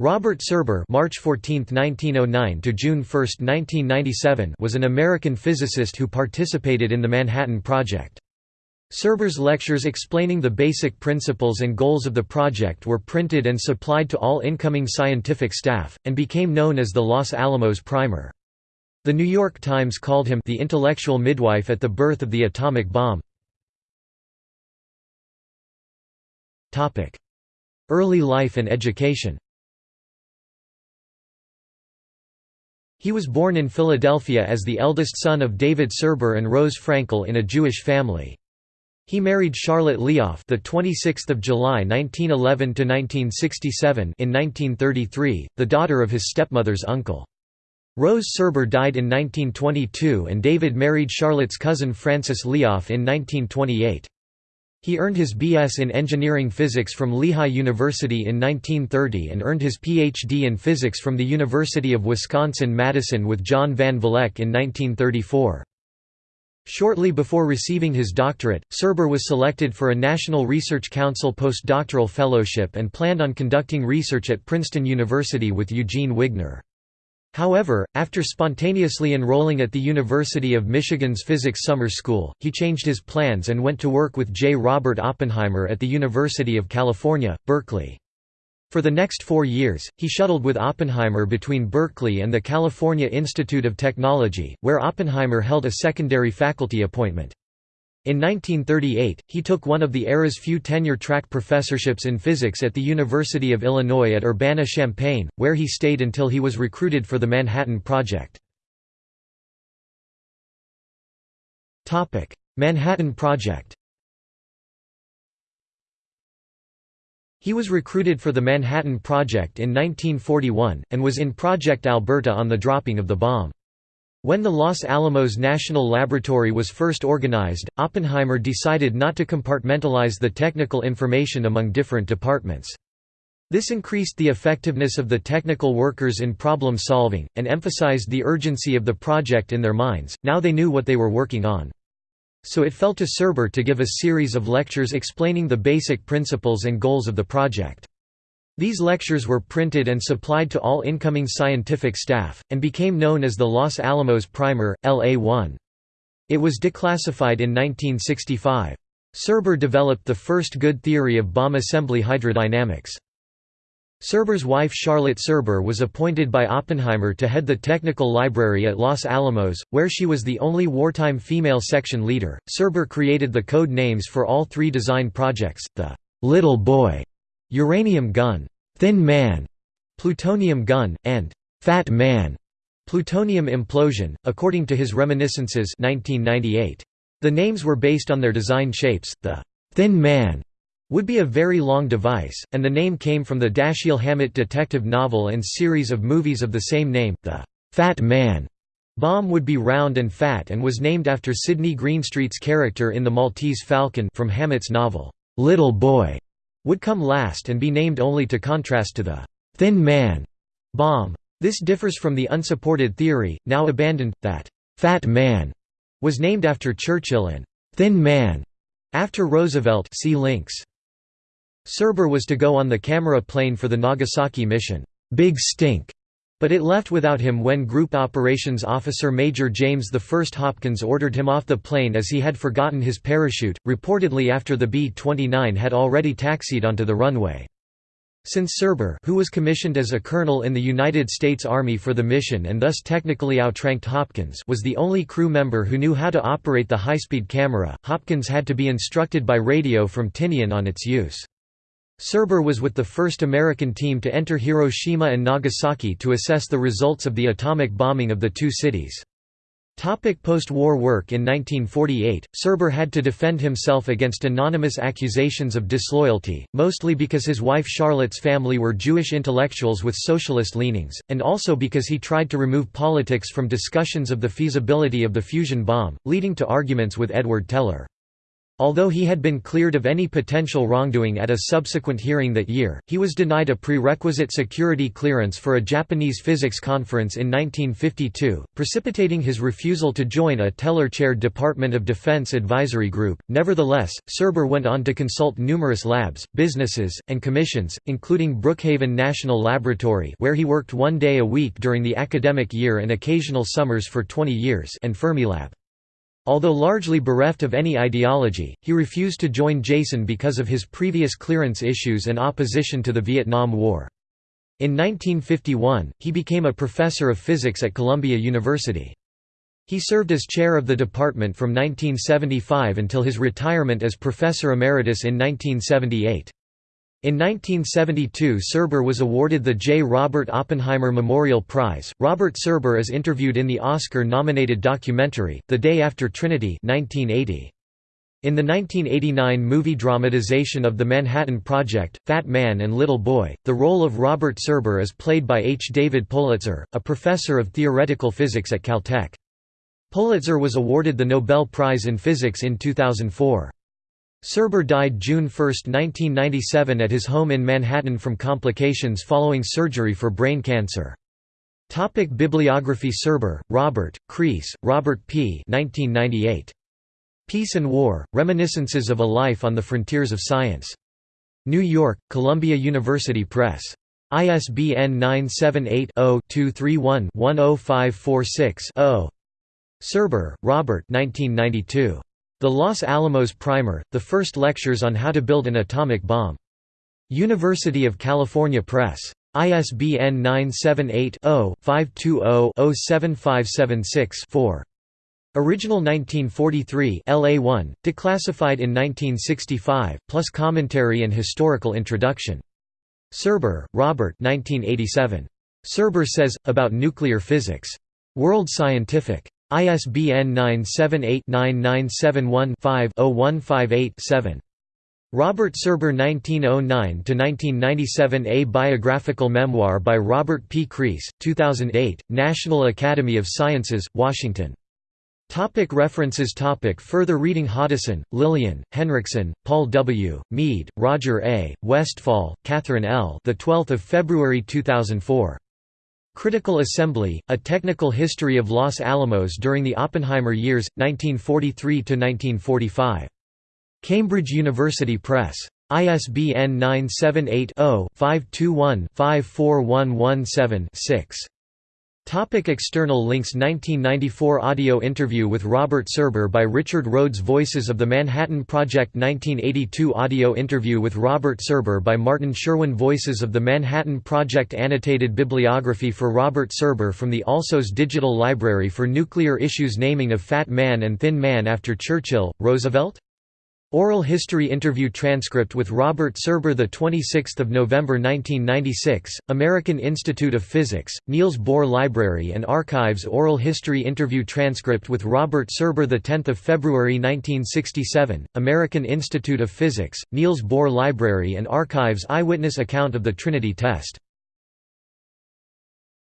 Robert Serber March 14, 1909 to June 1, 1997 was an American physicist who participated in the Manhattan Project. Serber's lectures explaining the basic principles and goals of the project were printed and supplied to all incoming scientific staff, and became known as the Los Alamos Primer. The New York Times called him the intellectual midwife at the birth of the atomic bomb. Early life and education He was born in Philadelphia as the eldest son of David Serber and Rose Frankel in a Jewish family. He married Charlotte Leof, the 26th of July 1911 to 1967 in 1933, the daughter of his stepmother's uncle. Rose Serber died in 1922 and David married Charlotte's cousin Frances Leof in 1928. He earned his B.S. in engineering physics from Lehigh University in 1930 and earned his Ph.D. in physics from the University of Wisconsin-Madison with John Van Vleck in 1934. Shortly before receiving his doctorate, Serber was selected for a National Research Council postdoctoral fellowship and planned on conducting research at Princeton University with Eugene Wigner. However, after spontaneously enrolling at the University of Michigan's Physics Summer School, he changed his plans and went to work with J. Robert Oppenheimer at the University of California, Berkeley. For the next four years, he shuttled with Oppenheimer between Berkeley and the California Institute of Technology, where Oppenheimer held a secondary faculty appointment. In 1938, he took one of the era's few tenure-track professorships in physics at the University of Illinois at Urbana-Champaign, where he stayed until he was recruited for the Manhattan Project. Manhattan Project He was recruited for the Manhattan Project in 1941, and was in Project Alberta on the dropping of the bomb. When the Los Alamos National Laboratory was first organized, Oppenheimer decided not to compartmentalize the technical information among different departments. This increased the effectiveness of the technical workers in problem solving, and emphasized the urgency of the project in their minds, now they knew what they were working on. So it fell to Serber to give a series of lectures explaining the basic principles and goals of the project. These lectures were printed and supplied to all incoming scientific staff, and became known as the Los Alamos Primer, LA-1. It was declassified in 1965. Serber developed the first good theory of bomb assembly hydrodynamics. Serber's wife Charlotte Serber was appointed by Oppenheimer to head the technical library at Los Alamos, where she was the only wartime female section leader. Serber created the code names for all three design projects, the Little Boy uranium gun, thin man, plutonium gun, and fat man, plutonium implosion, according to his reminiscences 1998. The names were based on their design shapes, the thin man would be a very long device, and the name came from the Dashiell Hammett detective novel and series of movies of the same name, the Fat Man. Bomb would be round and fat and was named after Sidney Greenstreet's character in The Maltese Falcon from Hammett's novel, Little Boy would come last and be named only to contrast to the «thin man» bomb. This differs from the unsupported theory, now abandoned, that «fat man» was named after Churchill and «thin man» after Roosevelt see links. Serber was to go on the camera plane for the Nagasaki mission, Big Stink, but it left without him when Group Operations Officer Major James I Hopkins ordered him off the plane as he had forgotten his parachute, reportedly after the B-29 had already taxied onto the runway. Since Serber who was commissioned as a colonel in the United States Army for the mission and thus technically outranked Hopkins was the only crew member who knew how to operate the high-speed camera, Hopkins had to be instructed by radio from Tinian on its use. Serber was with the first American team to enter Hiroshima and Nagasaki to assess the results of the atomic bombing of the two cities. Post-war work In 1948, Serber had to defend himself against anonymous accusations of disloyalty, mostly because his wife Charlotte's family were Jewish intellectuals with socialist leanings, and also because he tried to remove politics from discussions of the feasibility of the fusion bomb, leading to arguments with Edward Teller. Although he had been cleared of any potential wrongdoing at a subsequent hearing that year, he was denied a prerequisite security clearance for a Japanese physics conference in 1952, precipitating his refusal to join a Teller-chaired Department of Defense advisory group. Nevertheless, Serber went on to consult numerous labs, businesses, and commissions, including Brookhaven National Laboratory where he worked one day a week during the academic year and occasional summers for 20 years and Fermilab. Although largely bereft of any ideology, he refused to join JASON because of his previous clearance issues and opposition to the Vietnam War. In 1951, he became a professor of physics at Columbia University. He served as chair of the department from 1975 until his retirement as professor emeritus in 1978. In 1972 Serber was awarded the J. Robert Oppenheimer Memorial Prize. Robert Serber is interviewed in the Oscar-nominated documentary, The Day After Trinity 1980. In the 1989 movie dramatization of the Manhattan Project, Fat Man and Little Boy, the role of Robert Serber is played by H. David Politzer, a professor of theoretical physics at Caltech. Politzer was awarded the Nobel Prize in Physics in 2004. Serber died June 1, 1997 at his home in Manhattan from complications following surgery for brain cancer. Topic Bibliography Serber, Robert, Crease, Robert P. 1998. Peace and War, Reminiscences of a Life on the Frontiers of Science. New York, Columbia University Press. ISBN 978 0 231 10546 0. Serber, Robert 1992. The Los Alamos Primer, the first lectures on how to build an atomic bomb. University of California Press. ISBN 978-0-520-07576-4. Original 1943 LA1, declassified in 1965, plus commentary and historical introduction. Serber, Robert 1987. Serber says, about nuclear physics. World Scientific. ISBN 978-9971-5-0158-7. Robert Serber 1909–1997 A Biographical Memoir by Robert P. Crease, 2008, National Academy of Sciences, Washington. Topic references topic Further reading Hoddeson, Lillian, Henriksen, Paul W., Mead, Roger A., Westfall, Catherine L. The 12th of February 2004. Critical Assembly, A Technical History of Los Alamos During the Oppenheimer Years, 1943–1945. Cambridge University Press. ISBN 978 0 521 54117 Topic external links 1994 audio interview with Robert Serber by Richard Rhodes Voices of the Manhattan Project 1982 audio interview with Robert Serber by Martin Sherwin Voices of the Manhattan Project Annotated bibliography for Robert Serber from the Alsos Digital Library for Nuclear Issues Naming of Fat Man and Thin Man after Churchill, Roosevelt? Oral History Interview Transcript with Robert Serber 26 November 1996, American Institute of Physics, Niels Bohr Library and Archives. Oral History Interview Transcript with Robert Serber 10 February 1967, American Institute of Physics, Niels Bohr Library and Archives. Eyewitness account of the Trinity test